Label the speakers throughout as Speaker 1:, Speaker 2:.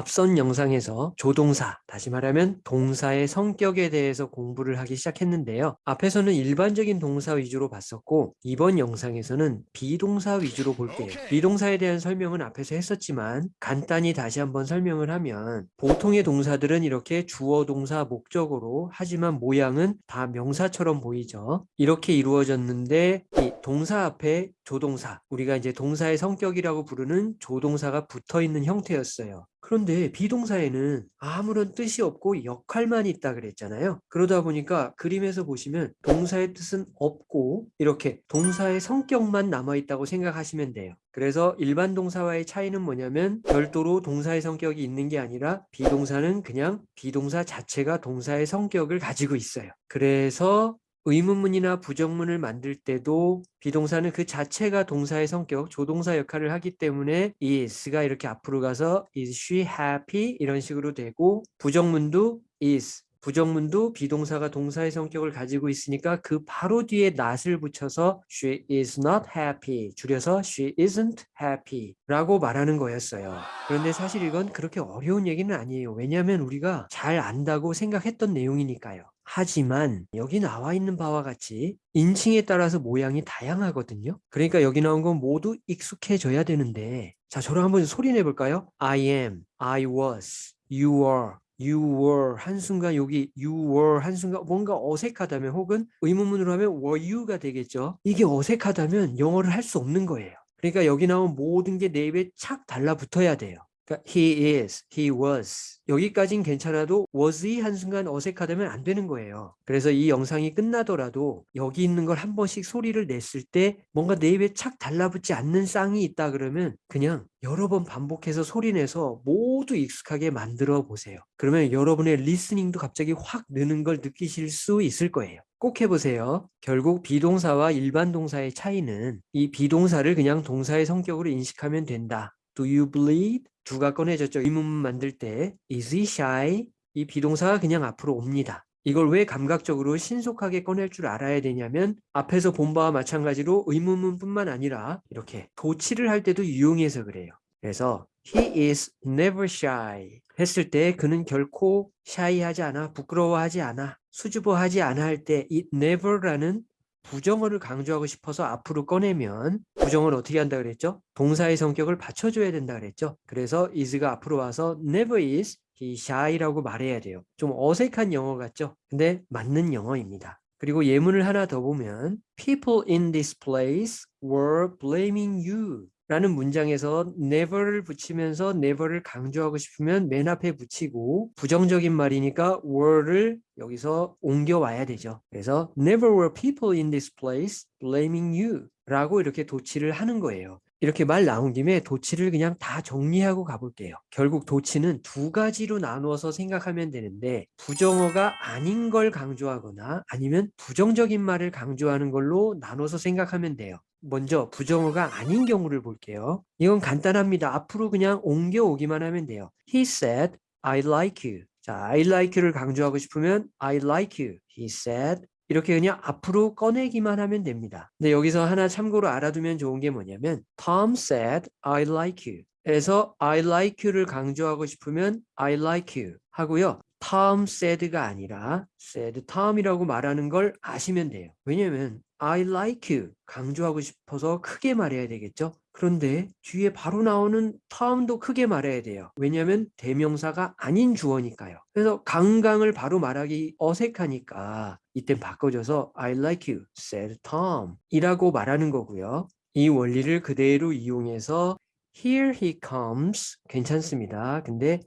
Speaker 1: 앞선 영상에서 조동사, 다시 말하면 동사의 성격에 대해서 공부를 하기 시작했는데요. 앞에서는 일반적인 동사 위주로 봤었고 이번 영상에서는 비동사 위주로 볼게요. 비동사에 대한 설명은 앞에서 했었지만 간단히 다시 한번 설명을 하면 보통의 동사들은 이렇게 주어 동사 목적으로 하지만 모양은 다 명사처럼 보이죠. 이렇게 이루어졌는데 이 동사 앞에 조동사, 우리가 이제 동사의 성격이라고 부르는 조동사가 붙어 있는 형태였어요. 그런데 비동사에는 아무런 뜻이 없고 역할만 있다 그랬잖아요. 그러다 보니까 그림에서 보시면 동사의 뜻은 없고 이렇게 동사의 성격만 남아있다고 생각하시면 돼요. 그래서 일반 동사와의 차이는 뭐냐면 별도로 동사의 성격이 있는 게 아니라 비동사는 그냥 비동사 자체가 동사의 성격을 가지고 있어요. 그래서 의문문이나 부정문을 만들 때도 비동사는 그 자체가 동사의 성격, 조동사 역할을 하기 때문에 is가 이렇게 앞으로 가서 is she happy? 이런 식으로 되고 부정문도 is 부정문도 비동사가 동사의 성격을 가지고 있으니까 그 바로 뒤에 not을 붙여서 she is not happy 줄여서 she isn't happy 라고 말하는 거였어요. 그런데 사실 이건 그렇게 어려운 얘기는 아니에요. 왜냐하면 우리가 잘 안다고 생각했던 내용이니까요. 하지만 여기 나와 있는 바와 같이 인칭에 따라서 모양이 다양하거든요. 그러니까 여기 나온 건 모두 익숙해져야 되는데 자 저랑 한번 소리 내볼까요? I am, I was, you are, you were 한순간 여기 you were 한순간 뭔가 어색하다면 혹은 의문문으로 하면 were you가 되겠죠. 이게 어색하다면 영어를 할 수 없는 거예요. 그러니까 여기 나온 모든 게 내 입에 착 달라붙어야 돼요. 그러니까 he is, he was 여기까진 괜찮아도 was이 한순간 어색하다면 안 되는 거예요. 그래서 이 영상이 끝나더라도 여기 있는 걸 한 번씩 소리를 냈을 때 뭔가 내 입에 착 달라붙지 않는 쌍이 있다 그러면 그냥 여러 번 반복해서 소리내서 모두 익숙하게 만들어 보세요. 그러면 여러분의 listening도 갑자기 확 느는 걸 느끼실 수 있을 거예요. 꼭 해보세요. 결국 비동사와 일반 동사의 차이는 이 비동사를 그냥 동사의 성격으로 인식하면 된다. Do you bleed? 두가 꺼내졌죠. 의문문 만들 때 is he shy? 이 비동사가 그냥 앞으로 옵니다. 이걸 왜 감각적으로 신속하게 꺼낼 줄 알아야 되냐면 앞에서 본 바와 마찬가지로 의문문뿐만 아니라 이렇게 도치를 할 때도 유용해서 그래요. 그래서 he is never shy 했을 때 그는 결코 shy하지 않아 부끄러워하지 않아 수줍어하지 않아 할 때 이 never라는 부정어를 강조하고 싶어서 앞으로 꺼내면 부정어를 어떻게 한다 그랬죠? 동사의 성격을 받쳐줘야 된다 그랬죠? 그래서 is가 앞으로 와서 never is he shy라고 말해야 돼요. 좀 어색한 영어 같죠? 근데 맞는 영어입니다. 그리고 예문을 하나 더 보면 People in this place were blaming you 라는 문장에서 never를 붙이면서 never를 강조하고 싶으면 맨 앞에 붙이고 부정적인 말이니까 were를 여기서 옮겨와야 되죠. 그래서 never were people in this place blaming you 라고 이렇게 도치를 하는 거예요. 이렇게 말 나온 김에 도치를 그냥 다 정리하고 가볼게요. 결국 도치는 두 가지로 나누어서 생각하면 되는데 부정어가 아닌 걸 강조하거나 아니면 부정적인 말을 강조하는 걸로 나눠서 생각하면 돼요. 먼저 부정어가 아닌 경우를 볼게요. 이건 간단합니다. 앞으로 그냥 옮겨오기만 하면 돼요. He said, I like you. 자, I like you를 강조하고 싶으면 I like you. He said, 이렇게 그냥 앞으로 꺼내기만 하면 됩니다. 근데 여기서 하나 참고로 알아두면 좋은 게 뭐냐면 Tom said, I like you. 에서 I like you를 강조하고 싶으면 I like you 하고요. Tom said가 아니라 said Tom이라고 말하는 걸 아시면 돼요. 왜냐면 I like you 강조하고 싶어서 크게 말해야 되겠죠. 그런데 뒤에 바로 나오는 Tom도 크게 말해야 돼요. 왜냐하면 대명사가 아닌 주어니까요. 그래서 강강을 바로 말하기 어색하니까 이땐 바꿔줘서 I like you, said Tom 이라고 말하는 거고요. 이 원리를 그대로 이용해서 Here he comes 괜찮습니다. 근데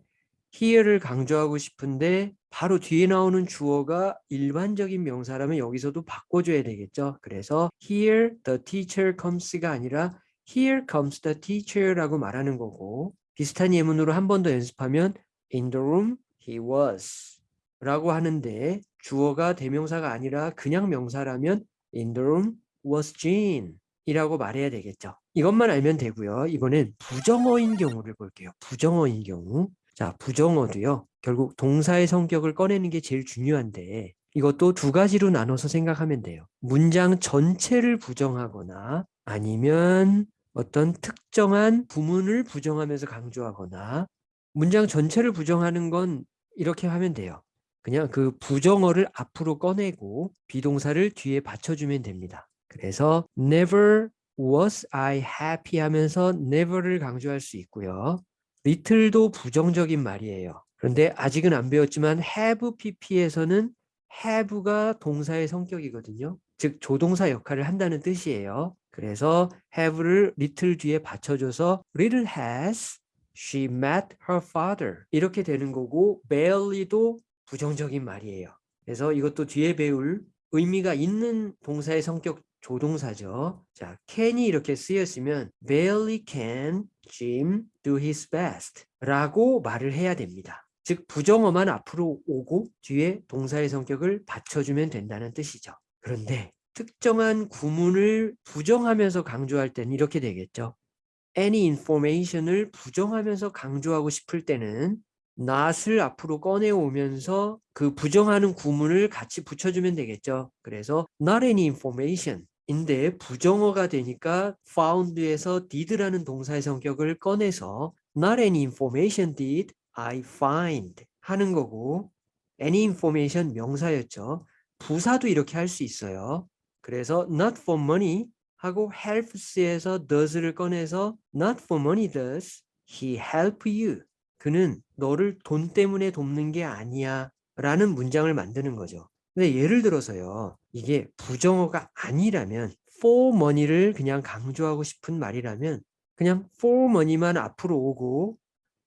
Speaker 1: here를 강조하고 싶은데 바로 뒤에 나오는 주어가 일반적인 명사라면 여기서도 바꿔줘야 되겠죠. 그래서 here the teacher comes가 아니라 here comes the teacher라고 말하는 거고 비슷한 예문으로 한 번 더 연습하면 in the room he was 라고 하는데 주어가 대명사가 아니라 그냥 명사라면 in the room was Jean 이라고 말해야 되겠죠. 이것만 알면 되고요. 이번엔 부정어인 경우를 볼게요. 부정어인 경우 자, 부정어도요. 결국 동사의 성격을 꺼내는 게 제일 중요한데 이것도 두 가지로 나눠서 생각하면 돼요. 문장 전체를 부정하거나 아니면 어떤 특정한 부문을 부정하면서 강조하거나 문장 전체를 부정하는 건 이렇게 하면 돼요. 그냥 그 부정어를 앞으로 꺼내고 비동사를 뒤에 받쳐주면 됩니다. 그래서 never was I happy 하면서 never를 강조할 수 있고요. Little도 부정적인 말이에요. 그런데 아직은 안 배웠지만 have pp에서는 have가 동사의 성격이거든요. 즉 조동사 역할을 한다는 뜻이에요. 그래서 have를 little 뒤에 받쳐줘서 little has she met her father 이렇게 되는 거고 barely도 부정적인 말이에요. 그래서 이것도 뒤에 배울 의미가 있는 동사의 성격 조동사죠. 자, can이 이렇게 쓰였으면 barely can Jim do his best 라고 말을 해야 됩니다. 즉 부정어만 앞으로 오고 뒤에 동사의 성격을 받쳐주면 된다는 뜻이죠. 그런데 특정한 구문을 부정하면서 강조할 때는 이렇게 되겠죠. any information을 부정하면서 강조하고 싶을 때는 not을 앞으로 꺼내오면서 그 부정하는 구문을 같이 붙여주면 되겠죠. 그래서 not any information 인데 부정어가 되니까 found에서 did라는 동사의 성격을 꺼내서 not any information did I find 하는 거고 any information 명사였죠. 부사도 이렇게 할 수 있어요. 그래서 not for money 하고 helps에서 does를 꺼내서 not for money does he help you. 그는 너를 돈 때문에 돕는 게 아니야 라는 문장을 만드는 거죠. 근데 예를 들어서요. 이게 부정어가 아니라면 for money를 그냥 강조하고 싶은 말이라면 그냥 for money만 앞으로 오고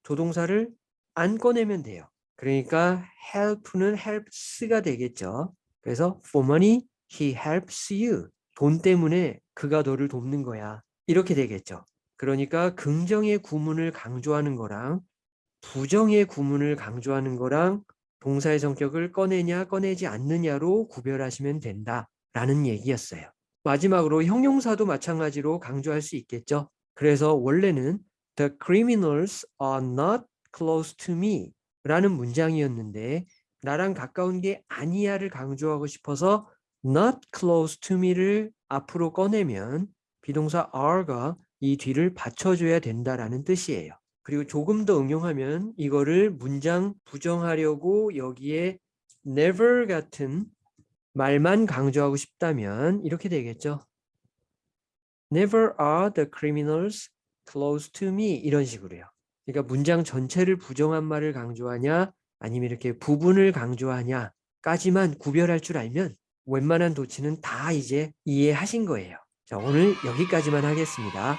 Speaker 1: 조동사를 안 꺼내면 돼요. 그러니까 help는 helps가 되겠죠. 그래서 for money he helps you. 돈 때문에 그가 너를 돕는 거야. 이렇게 되겠죠. 그러니까 긍정의 구문을 강조하는 거랑 부정의 구문을 강조하는 거랑 동사의 성격을 꺼내냐 꺼내지 않느냐로 구별하시면 된다라는 얘기였어요. 마지막으로 형용사도 마찬가지로 강조할 수 있겠죠. 그래서 원래는 The criminals are not close to me 라는 문장이었는데 나랑 가까운 게 아니야를 강조하고 싶어서 not close to me를 앞으로 꺼내면 비동사 are가 이 뒤를 받쳐줘야 된다라는 뜻이에요. 그리고 조금 더 응용하면 이거를 문장 부정하려고 여기에 never 같은 말만 강조하고 싶다면 이렇게 되겠죠. Never are the criminals close to me 이런 식으로요. 그러니까 문장 전체를 부정한 말을 강조하냐 아니면 이렇게 부분을 강조하냐까지만 구별할 줄 알면 웬만한 도치는 다 이제 이해하신 거예요. 자, 오늘 여기까지만 하겠습니다.